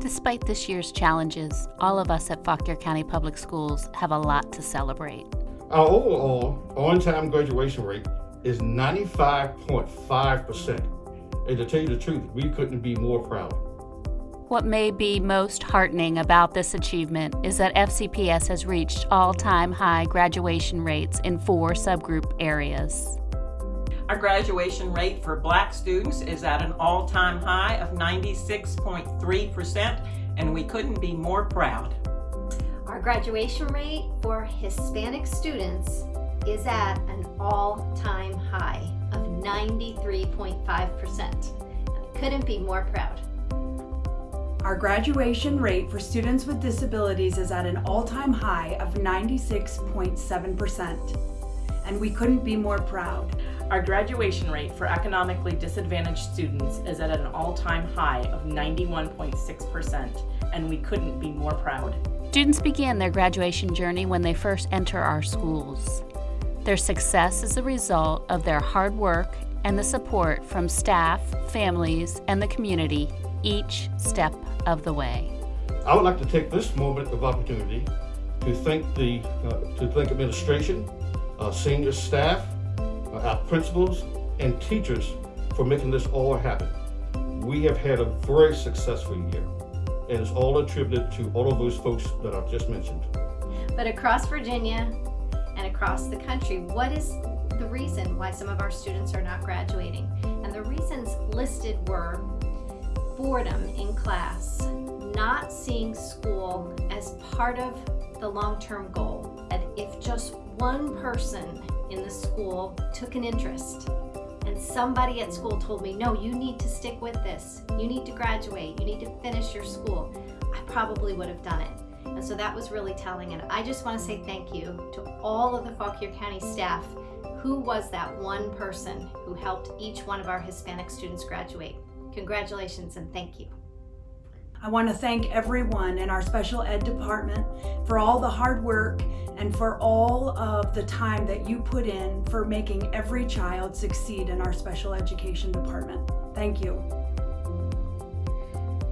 Despite this year's challenges, all of us at Fauquier County Public Schools have a lot to celebrate. Our overall on-time graduation rate is 95.5%. And to tell you the truth, we couldn't be more proud. What may be most heartening about this achievement is that FCPS has reached all-time high graduation rates in four subgroup areas. Our graduation rate for black students is at an all-time high of 96.3% and we couldn't be more proud. Our graduation rate for Hispanic students is at an all-time high of 93.5%. I couldn't be more proud. Our graduation rate for students with disabilities is at an all-time high of 96.7%, and we couldn't be more proud. Our graduation rate for economically disadvantaged students is at an all-time high of 91.6%, and we couldn't be more proud. Students begin their graduation journey when they first enter our schools. Their success is a result of their hard work and the support from staff, families, and the community each step of the way. I would like to take this moment of opportunity to thank the uh, to thank administration, uh, senior staff, our principals, and teachers for making this all happen. We have had a very successful year, and it's all attributed to all of those folks that I've just mentioned. But across Virginia and across the country, what is the reason why some of our students are not graduating? And the reasons listed were boredom in class, not seeing school as part of the long-term goal. And if just one person in the school took an interest and somebody at school told me, no, you need to stick with this. You need to graduate. You need to finish your school. I probably would have done it. And so that was really telling. And I just want to say thank you to all of the Fauquier County staff. Who was that one person who helped each one of our Hispanic students graduate? Congratulations and thank you. I want to thank everyone in our special ed department for all the hard work and for all of the time that you put in for making every child succeed in our special education department. Thank you.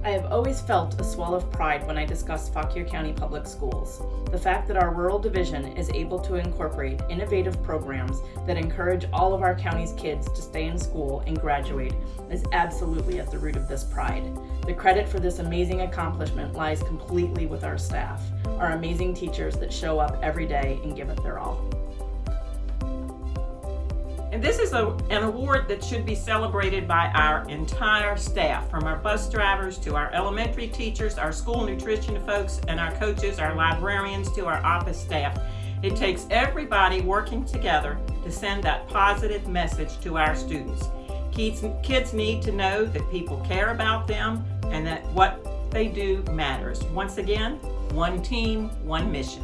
I have always felt a swell of pride when I discuss Fauquier County Public Schools. The fact that our rural division is able to incorporate innovative programs that encourage all of our county's kids to stay in school and graduate is absolutely at the root of this pride. The credit for this amazing accomplishment lies completely with our staff, our amazing teachers that show up every day and give it their all. And this is a, an award that should be celebrated by our entire staff, from our bus drivers to our elementary teachers, our school nutrition folks, and our coaches, our librarians, to our office staff. It takes everybody working together to send that positive message to our students. Kids, kids need to know that people care about them and that what they do matters. Once again, one team, one mission.